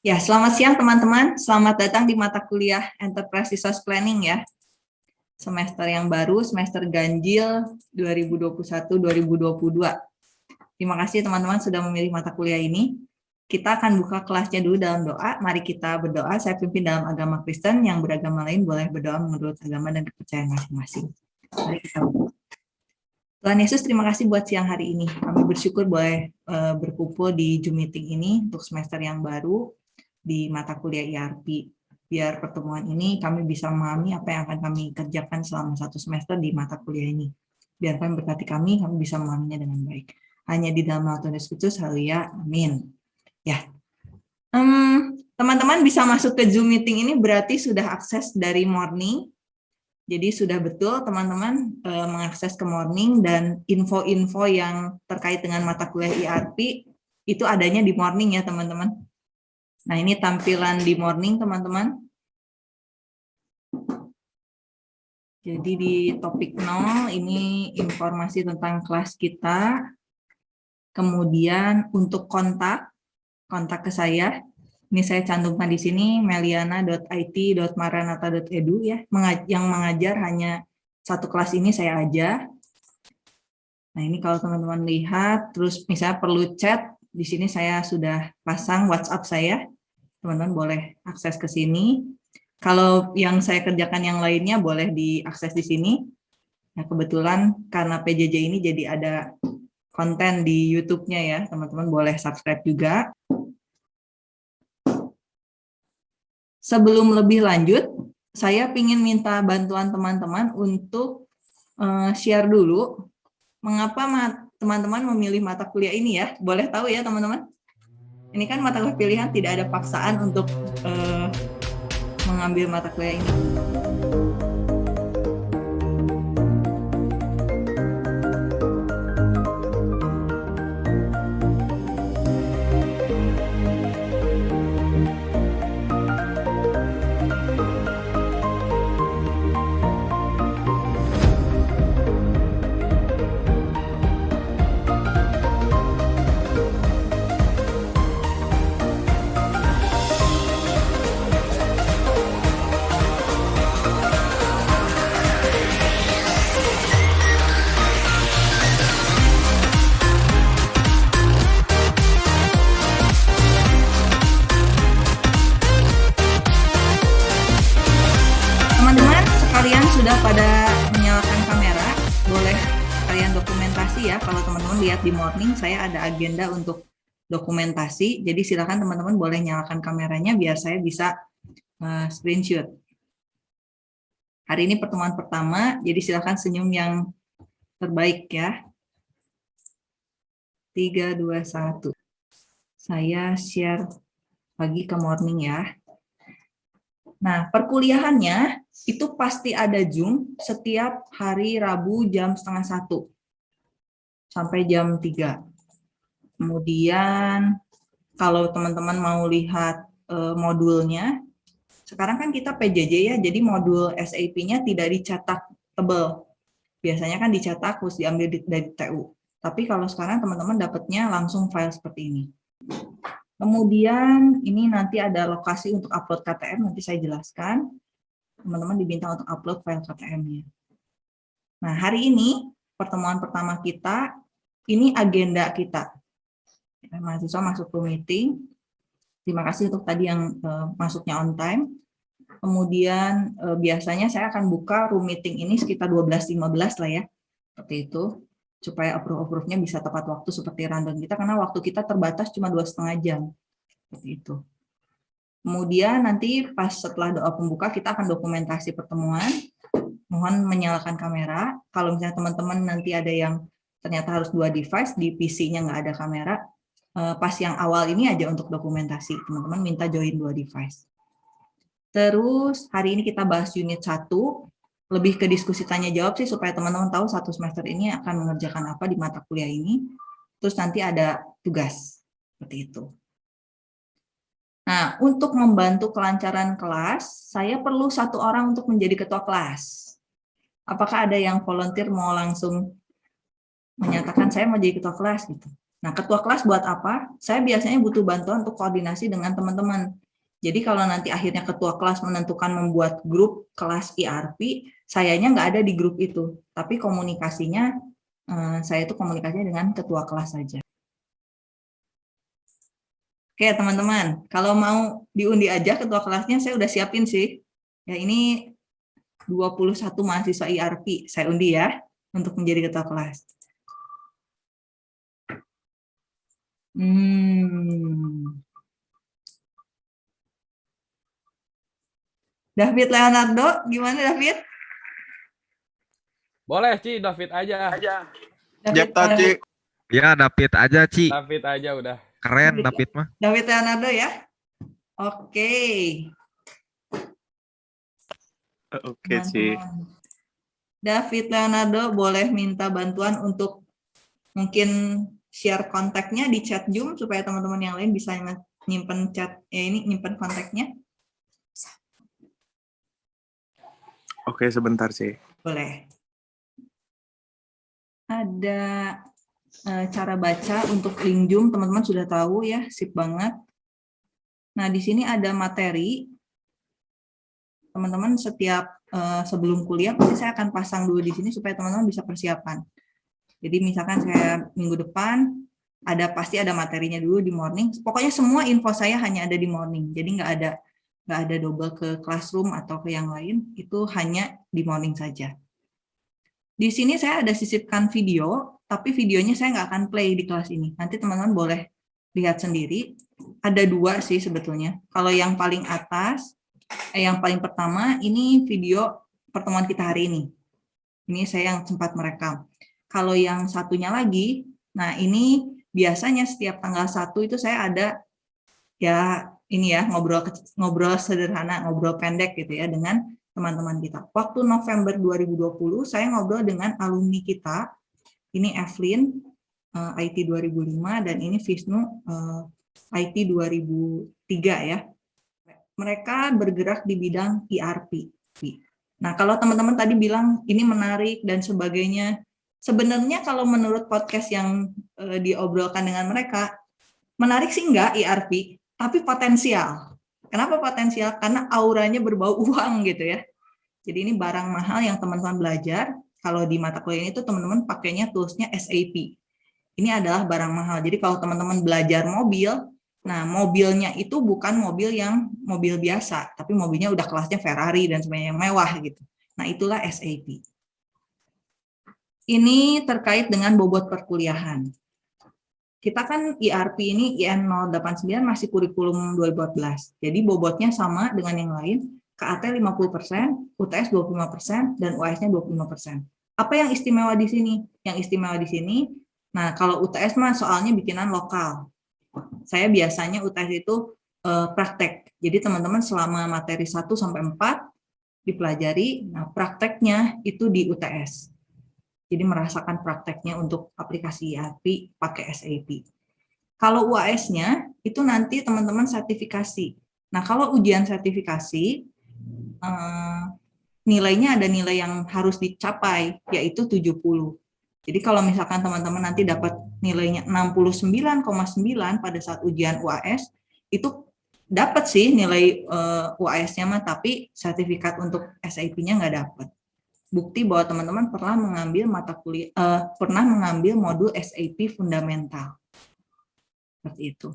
Ya, selamat siang teman-teman. Selamat datang di mata kuliah Enterprise Resource Planning ya. Semester yang baru, semester ganjil 2021-2022. Terima kasih teman-teman sudah memilih mata kuliah ini. Kita akan buka kelasnya dulu dalam doa. Mari kita berdoa. Saya pimpin dalam agama Kristen, yang beragama lain boleh berdoa menurut agama dan kepercayaan masing-masing. Mari kita. Tuhan Yesus, terima kasih buat siang hari ini. Kami bersyukur boleh uh, berkumpul di Zoom meeting ini untuk semester yang baru di mata kuliah IRP. Biar pertemuan ini kami bisa memahami apa yang akan kami kerjakan selama satu semester di mata kuliah ini. Biar kami berkati kami, kami bisa memahaminya dengan baik. Hanya di dalam Tuhan Yesus haleluya, amin. Ya, teman-teman um, bisa masuk ke Zoom meeting ini berarti sudah akses dari morning. Jadi sudah betul teman-teman e, mengakses ke morning dan info-info yang terkait dengan mata kuliah IRP itu adanya di morning ya teman-teman. Nah, ini tampilan di morning, teman-teman. Jadi di topik 0, ini informasi tentang kelas kita. Kemudian untuk kontak, kontak ke saya. Ini saya cantumkan di sini, meliana.it.maranata.edu ya. Yang mengajar hanya satu kelas ini saya aja. Nah, ini kalau teman-teman lihat, terus misalnya perlu chat, di sini saya sudah pasang WhatsApp saya. Teman-teman boleh akses ke sini. Kalau yang saya kerjakan yang lainnya boleh diakses di sini. Nah, kebetulan karena PJJ ini jadi ada konten di YouTube-nya ya, teman-teman boleh subscribe juga. Sebelum lebih lanjut, saya ingin minta bantuan teman-teman untuk eh, share dulu mengapa teman-teman memilih mata kuliah ini ya? Boleh tahu ya teman-teman? Ini kan mata kuliah pilihan tidak ada paksaan untuk uh, mengambil mata kuliah ini. Lihat di morning saya ada agenda untuk dokumentasi. Jadi silakan teman-teman boleh nyalakan kameranya biar saya bisa uh, screenshot. Hari ini pertemuan pertama, jadi silakan senyum yang terbaik ya. 3, 2, 1. Saya share pagi ke morning ya. Nah, perkuliahannya itu pasti ada Zoom setiap hari Rabu jam setengah satu sampai jam 3. Kemudian kalau teman-teman mau lihat uh, modulnya, sekarang kan kita PJJ ya, jadi modul SAP-nya tidak dicetak tebal. Biasanya kan dicetak harus diambil dari TU. Tapi kalau sekarang teman-teman dapatnya langsung file seperti ini. Kemudian ini nanti ada lokasi untuk upload KTM, nanti saya jelaskan. Teman-teman diminta untuk upload file KTM-nya. Nah, hari ini pertemuan pertama kita, ini agenda kita. Mahasiswa masuk ke meeting. Terima kasih untuk tadi yang uh, masuknya on time. Kemudian uh, biasanya saya akan buka room meeting ini sekitar 12.15 lah ya. Seperti itu. Supaya approve-approve-nya bisa tepat waktu seperti random kita, karena waktu kita terbatas cuma dua setengah jam. Seperti itu. Kemudian nanti pas setelah doa pembuka kita akan dokumentasi pertemuan mohon menyalakan kamera. Kalau misalnya teman-teman nanti ada yang ternyata harus dua device, di PC-nya nggak ada kamera, eh, pas yang awal ini aja untuk dokumentasi. Teman-teman minta join dua device. Terus hari ini kita bahas unit 1, lebih ke diskusi tanya-jawab sih, supaya teman-teman tahu satu semester ini akan mengerjakan apa di mata kuliah ini. Terus nanti ada tugas, seperti itu. Nah, untuk membantu kelancaran kelas, saya perlu satu orang untuk menjadi ketua kelas. Apakah ada yang volunteer mau langsung menyatakan saya mau jadi ketua kelas gitu? Nah, ketua kelas buat apa? Saya biasanya butuh bantuan untuk koordinasi dengan teman-teman. Jadi kalau nanti akhirnya ketua kelas menentukan membuat grup kelas IRP, sayanya nggak ada di grup itu, tapi komunikasinya eh, saya itu komunikasinya dengan ketua kelas saja. Oke teman-teman, kalau mau diundi aja ketua kelasnya saya udah siapin sih. Ya ini 21 mahasiswa IRP, saya undi ya untuk menjadi ketua kelas. Hmm. David Leonardo, gimana David? Boleh, Ci, David aja. aja. David, Ci. Ya, David aja, Ci. David aja udah. Keren David, David mah. David Leonardo ya? Oke. Oke, Ci. Teman-teman. David Leonardo boleh minta bantuan untuk mungkin share kontaknya di chat Zoom supaya teman-teman yang lain bisa nyimpen chat ya ini nyimpen kontaknya. Oke, sebentar sih. Boleh. Ada e, cara baca untuk link Zoom, teman-teman sudah tahu ya, sip banget. Nah, di sini ada materi. Teman-teman setiap e, sebelum kuliah pasti saya akan pasang dulu di sini supaya teman-teman bisa persiapan. Jadi misalkan saya minggu depan ada pasti ada materinya dulu di morning. Pokoknya semua info saya hanya ada di morning. Jadi nggak ada nggak ada double ke classroom atau ke yang lain. Itu hanya di morning saja. Di sini saya ada sisipkan video, tapi videonya saya nggak akan play di kelas ini. Nanti teman-teman boleh lihat sendiri. Ada dua sih sebetulnya. Kalau yang paling atas, yang paling pertama ini video pertemuan kita hari ini. Ini saya yang sempat merekam. Kalau yang satunya lagi, nah ini biasanya setiap tanggal satu itu saya ada ya ini ya ngobrol ngobrol sederhana, ngobrol pendek gitu ya dengan teman-teman kita. Waktu November 2020 saya ngobrol dengan alumni kita. Ini Evelyn uh, IT 2005 dan ini Visnu uh, IT 2003 ya. Mereka bergerak di bidang ERP. Nah, kalau teman-teman tadi bilang ini menarik dan sebagainya, sebenarnya kalau menurut podcast yang uh, diobrolkan dengan mereka, menarik sih enggak ERP, tapi potensial. Kenapa potensial? Karena auranya berbau uang gitu ya. Jadi ini barang mahal yang teman-teman belajar. Kalau di mata kuliah itu teman-teman pakainya toolsnya SAP. Ini adalah barang mahal. Jadi kalau teman-teman belajar mobil, nah mobilnya itu bukan mobil yang mobil biasa, tapi mobilnya udah kelasnya Ferrari dan sebagainya yang mewah gitu. Nah itulah SAP. Ini terkait dengan bobot perkuliahan. Kita kan IRP ini IN 089 masih kurikulum 2014. Jadi bobotnya sama dengan yang lain, KAT 50%, UTS 25%, dan UAS-nya 25%. Apa yang istimewa di sini? Yang istimewa di sini, nah kalau UTS mah soalnya bikinan lokal. Saya biasanya UTS itu eh, praktek. Jadi teman-teman selama materi 1 sampai 4 dipelajari, nah prakteknya itu di UTS. Jadi merasakan prakteknya untuk aplikasi ERP pakai SAP. Kalau UAS-nya itu nanti teman-teman sertifikasi. Nah, kalau ujian sertifikasi eh, nilainya ada nilai yang harus dicapai yaitu 70. Jadi kalau misalkan teman-teman nanti dapat nilainya 69,9 pada saat ujian UAS itu dapat sih nilai uh, eh, UAS-nya mah tapi sertifikat untuk SAP-nya nggak dapat bukti bahwa teman-teman pernah mengambil mata kuliah uh, pernah mengambil modul SAP fundamental. Seperti itu.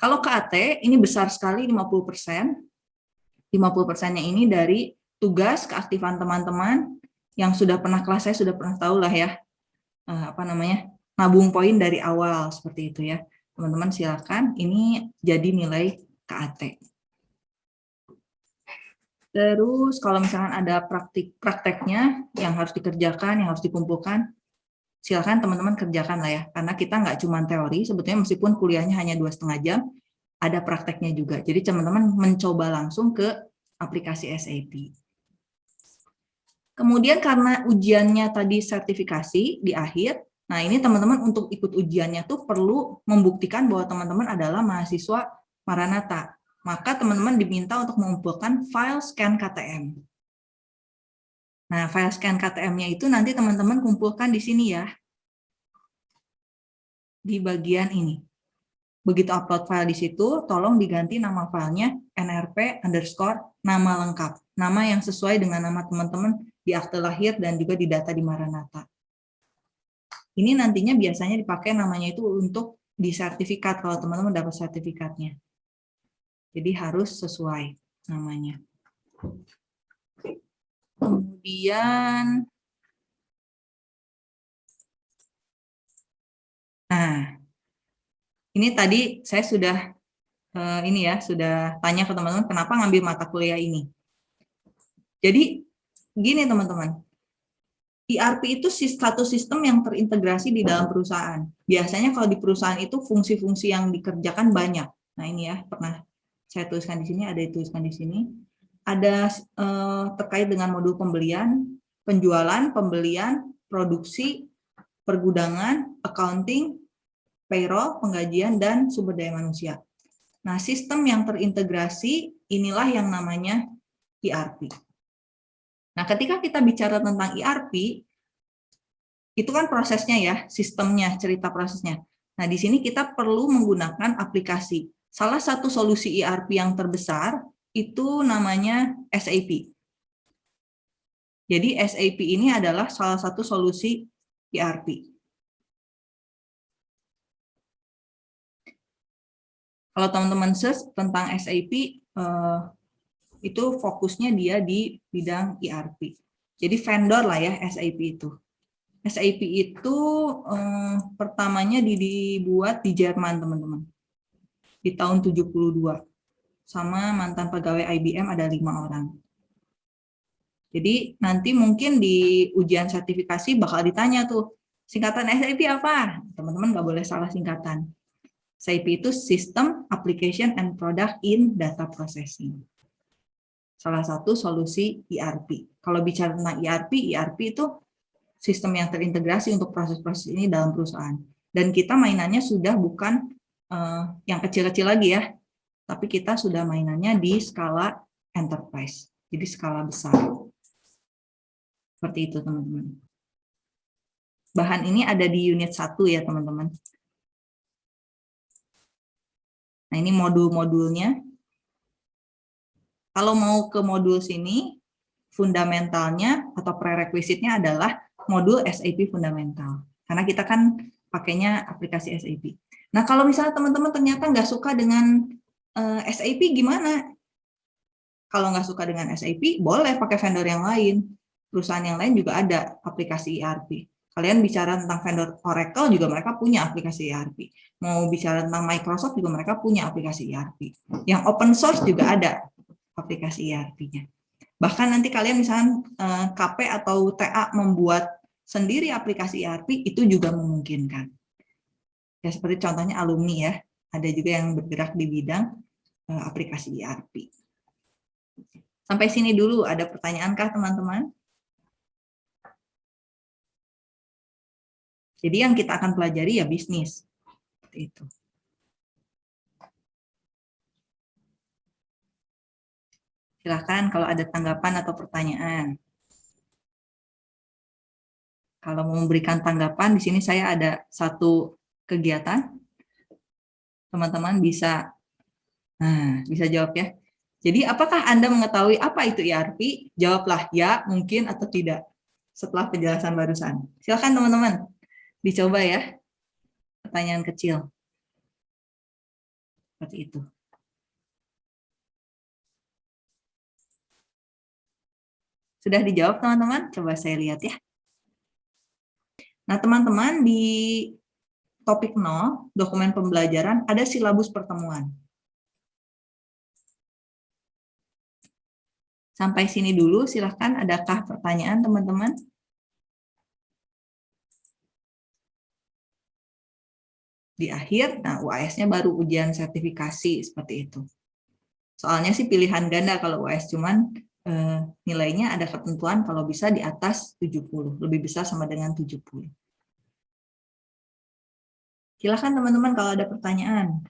Kalau KAT ini besar sekali 50%. 50%-nya ini dari tugas keaktifan teman-teman yang sudah pernah kelas saya sudah pernah tahu lah ya. Uh, apa namanya? nabung poin dari awal seperti itu ya. Teman-teman silakan ini jadi nilai KAT. Terus kalau misalkan ada praktik prakteknya yang harus dikerjakan, yang harus dikumpulkan, silakan teman-teman kerjakan lah ya. Karena kita nggak cuma teori, sebetulnya meskipun kuliahnya hanya dua setengah jam, ada prakteknya juga. Jadi teman-teman mencoba langsung ke aplikasi SAP. Kemudian karena ujiannya tadi sertifikasi di akhir, nah ini teman-teman untuk ikut ujiannya tuh perlu membuktikan bahwa teman-teman adalah mahasiswa Maranatha maka teman-teman diminta untuk mengumpulkan file scan KTM. Nah, file scan KTM-nya itu nanti teman-teman kumpulkan di sini ya. di bagian ini. Begitu upload file di situ, tolong diganti nama filenya nrp underscore nama lengkap. Nama yang sesuai dengan nama teman-teman di akte lahir dan juga di data di Maranatha. Ini nantinya biasanya dipakai namanya itu untuk di sertifikat kalau teman-teman dapat sertifikatnya. Jadi harus sesuai namanya. Kemudian Nah, ini tadi saya sudah uh, ini ya, sudah tanya ke teman-teman kenapa ngambil mata kuliah ini. Jadi gini teman-teman, ERP itu satu sistem yang terintegrasi di dalam perusahaan. Biasanya kalau di perusahaan itu fungsi-fungsi yang dikerjakan banyak. Nah ini ya, pernah saya tuliskan di sini, ada dituliskan di sini. Ada uh, terkait dengan modul pembelian, penjualan, pembelian, produksi, pergudangan, accounting, payroll, penggajian, dan sumber daya manusia. Nah, sistem yang terintegrasi inilah yang namanya ERP. Nah, ketika kita bicara tentang ERP, itu kan prosesnya ya, sistemnya, cerita prosesnya. Nah, di sini kita perlu menggunakan aplikasi. Salah satu solusi ERP yang terbesar itu namanya SAP. Jadi SAP ini adalah salah satu solusi ERP. Kalau teman-teman search tentang SAP, eh, itu fokusnya dia di bidang ERP. Jadi vendor lah ya SAP itu. SAP itu eh, pertamanya dibuat di Jerman, teman-teman. Di tahun 72. Sama mantan pegawai IBM ada lima orang. Jadi nanti mungkin di ujian sertifikasi bakal ditanya tuh, singkatan SAP apa? Teman-teman nggak boleh salah singkatan. SAP itu System, Application, and Product in Data Processing. Salah satu solusi ERP. Kalau bicara tentang ERP, ERP itu sistem yang terintegrasi untuk proses-proses ini dalam perusahaan. Dan kita mainannya sudah bukan uh, yang kecil-kecil lagi ya, tapi kita sudah mainannya di skala enterprise, jadi skala besar. Seperti itu teman-teman. Bahan ini ada di unit 1 ya teman-teman. Nah, ini modul-modulnya. Kalau mau ke modul sini, fundamentalnya atau prerequisite-nya adalah modul SAP fundamental. Karena kita kan pakainya aplikasi SAP. Nah, kalau misalnya teman-teman ternyata nggak suka dengan uh, eh, SAP, gimana? Kalau nggak suka dengan SAP, boleh pakai vendor yang lain. Perusahaan yang lain juga ada aplikasi ERP. Kalian bicara tentang vendor Oracle juga mereka punya aplikasi ERP. Mau bicara tentang Microsoft juga mereka punya aplikasi ERP. Yang open source juga ada aplikasi ERP-nya. Bahkan nanti kalian misalnya eh, KP atau TA membuat sendiri aplikasi ERP itu juga memungkinkan. Ya seperti contohnya alumni ya, ada juga yang bergerak di bidang eh, aplikasi ERP. Sampai sini dulu, ada pertanyaan kah teman-teman? Jadi yang kita akan pelajari ya bisnis. Itu. Silahkan kalau ada tanggapan atau pertanyaan. Kalau mau memberikan tanggapan, di sini saya ada satu kegiatan. Teman-teman bisa nah, bisa jawab ya. Jadi apakah Anda mengetahui apa itu ERP? Jawablah ya, mungkin atau tidak setelah penjelasan barusan. Silakan teman-teman. Dicoba ya, pertanyaan kecil. Seperti itu. Sudah dijawab teman-teman? Coba saya lihat ya. Nah teman-teman di topik 0, dokumen pembelajaran, ada silabus pertemuan. Sampai sini dulu, silahkan adakah pertanyaan teman-teman? Di akhir, nah UAS-nya baru ujian sertifikasi seperti itu. Soalnya sih pilihan ganda kalau UAS cuman eh, nilainya ada ketentuan kalau bisa di atas 70, lebih besar sama dengan 70. Silahkan teman-teman kalau ada pertanyaan.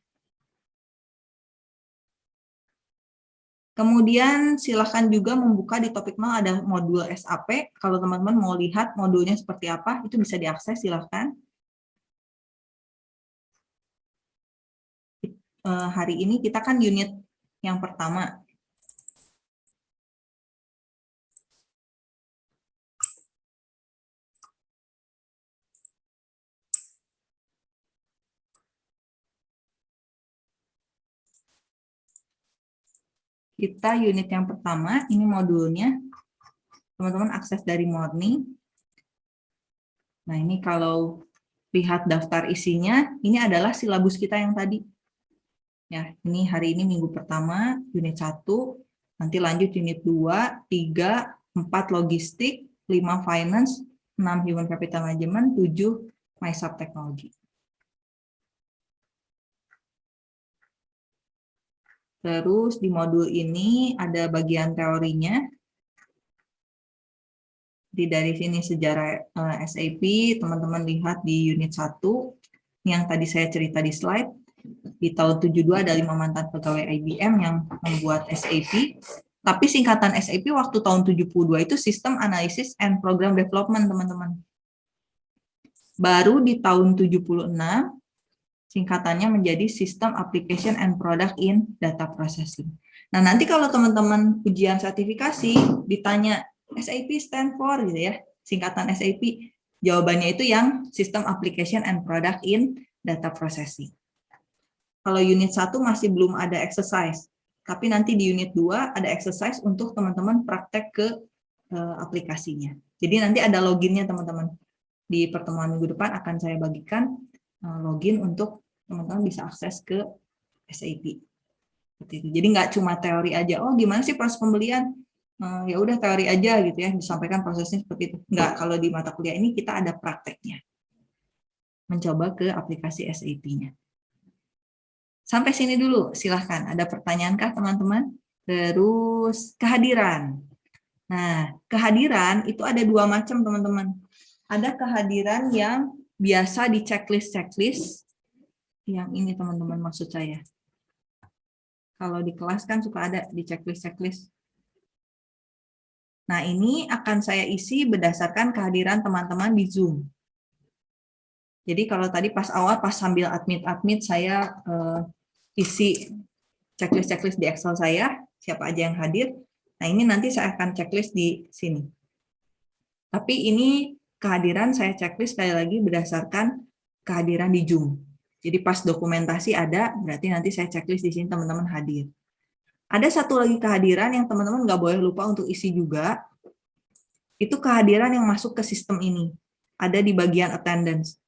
Kemudian silahkan juga membuka di topik 0 ada modul SAP. Kalau teman-teman mau lihat modulnya seperti apa, itu bisa diakses silahkan. Eh, hari ini kita kan unit yang pertama. Kita unit yang pertama, ini modulnya. Teman-teman akses dari morning. Nah, ini kalau lihat daftar isinya, ini adalah silabus kita yang tadi. Ya, ini hari ini minggu pertama, unit 1, nanti lanjut unit 2, 3, 4 logistik, 5 finance, 6 human capital management, 7 MySub Technology. Terus di modul ini ada bagian teorinya. Jadi dari sini sejarah eh, SAP, teman-teman lihat di unit 1, yang tadi saya cerita di slide. Di tahun 72 ada lima mantan pegawai IBM yang membuat SAP. Tapi singkatan SAP waktu tahun 72 itu Sistem Analysis and Program Development, teman-teman. Baru di tahun 76, singkatannya menjadi System Application and Product in Data Processing. Nah, nanti kalau teman-teman ujian sertifikasi ditanya SAP stand for gitu ya, singkatan SAP, jawabannya itu yang System Application and Product in Data Processing. Kalau unit 1 masih belum ada exercise, tapi nanti di unit 2 ada exercise untuk teman-teman praktek ke uh, aplikasinya. Jadi nanti ada loginnya teman-teman. Di pertemuan minggu depan akan saya bagikan uh, login untuk teman-teman bisa akses ke SAP. Seperti itu. Jadi nggak cuma teori aja, oh gimana sih proses pembelian? Uh, ya udah teori aja gitu ya, disampaikan prosesnya seperti itu. Nggak, kalau di mata kuliah ini kita ada prakteknya. Mencoba ke aplikasi SAP-nya. Sampai sini dulu, silahkan. Ada pertanyaankah teman-teman? Terus kehadiran. Nah, kehadiran itu ada dua macam teman-teman. Ada kehadiran yang biasa di checklist-checklist. Yang ini teman-teman maksud saya. Kalau di kelas kan suka ada di checklist-checklist. Nah, ini akan saya isi berdasarkan kehadiran teman-teman di Zoom. Jadi kalau tadi pas awal, pas sambil admit-admit, saya uh, isi checklist-checklist di Excel saya, siapa aja yang hadir. Nah, ini nanti saya akan checklist di sini. Tapi ini kehadiran saya checklist sekali lagi berdasarkan kehadiran di Zoom. Jadi pas dokumentasi ada, berarti nanti saya checklist di sini teman-teman hadir. Ada satu lagi kehadiran yang teman-teman nggak boleh lupa untuk isi juga, itu kehadiran yang masuk ke sistem ini. Ada di bagian attendance.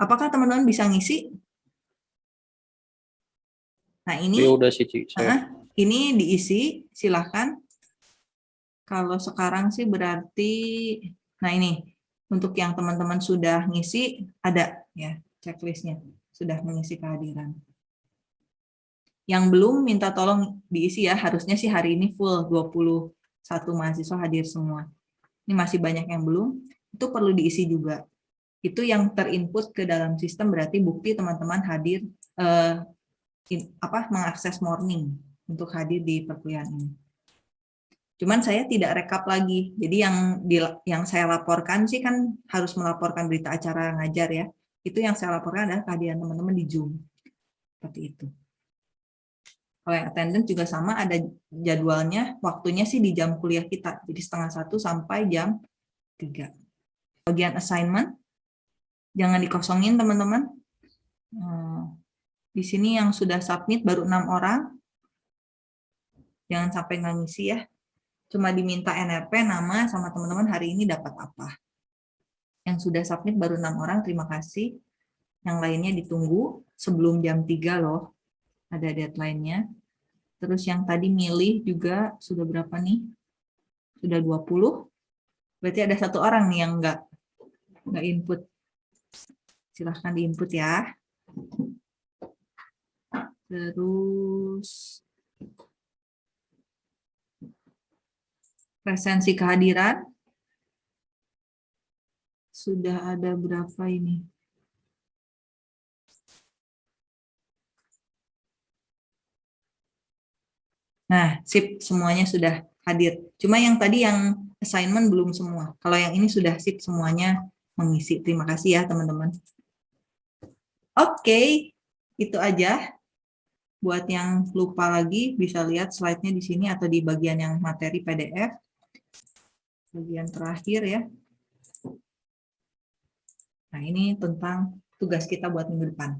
Apakah teman-teman bisa ngisi? Nah ini ya udah sih Cik. Uh, ini diisi, silahkan. Kalau sekarang sih berarti, nah ini untuk yang teman-teman sudah ngisi ada ya checklistnya sudah mengisi kehadiran. Yang belum minta tolong diisi ya, harusnya sih hari ini full 21 mahasiswa hadir semua. Ini masih banyak yang belum, itu perlu diisi juga. Itu yang terinput ke dalam sistem berarti bukti teman-teman hadir eh, apa mengakses morning untuk hadir di perkuliahan ini. Cuman saya tidak rekap lagi. Jadi yang di, yang saya laporkan sih kan harus melaporkan berita acara ngajar ya. Itu yang saya laporkan adalah kehadiran teman-teman di Zoom. Seperti itu. Kalau yang attendance juga sama, ada jadwalnya, waktunya sih di jam kuliah kita. Jadi setengah satu sampai jam tiga. Bagian assignment, jangan dikosongin teman-teman. Hmm di sini yang sudah submit baru enam orang. Jangan sampai nggak ngisi ya. Cuma diminta NRP, nama, sama teman-teman hari ini dapat apa. Yang sudah submit baru enam orang, terima kasih. Yang lainnya ditunggu sebelum jam 3 loh. Ada deadline-nya. Terus yang tadi milih juga sudah berapa nih? Sudah 20. Berarti ada satu orang nih yang nggak nggak input. Silahkan diinput ya. Terus presensi kehadiran sudah ada berapa ini? Nah, sip semuanya sudah hadir. Cuma yang tadi yang assignment belum semua. Kalau yang ini sudah sip semuanya mengisi. Terima kasih ya teman-teman. Oke, itu aja Buat yang lupa lagi, bisa lihat slide-nya di sini atau di bagian yang materi PDF. Bagian terakhir ya. Nah, ini tentang tugas kita buat minggu depan.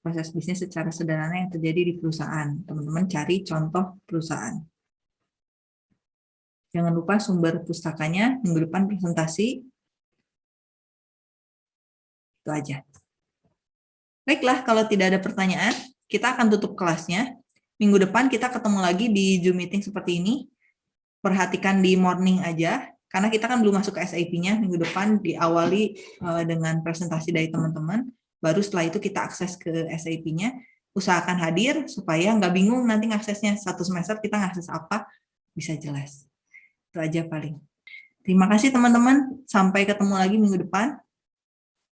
Proses bisnis secara sederhana yang terjadi di perusahaan. Teman-teman cari contoh perusahaan. Jangan lupa sumber pustakanya, minggu depan presentasi. Itu aja. Baiklah, kalau tidak ada pertanyaan, kita akan tutup kelasnya. Minggu depan kita ketemu lagi di Zoom meeting seperti ini. Perhatikan di morning aja, karena kita kan belum masuk ke SAP-nya. Minggu depan diawali eh, dengan presentasi dari teman-teman. Baru setelah itu kita akses ke SAP-nya. Usahakan hadir supaya nggak bingung nanti aksesnya. Satu semester kita ngakses apa, bisa jelas. Itu aja paling. Terima kasih teman-teman. Sampai ketemu lagi minggu depan.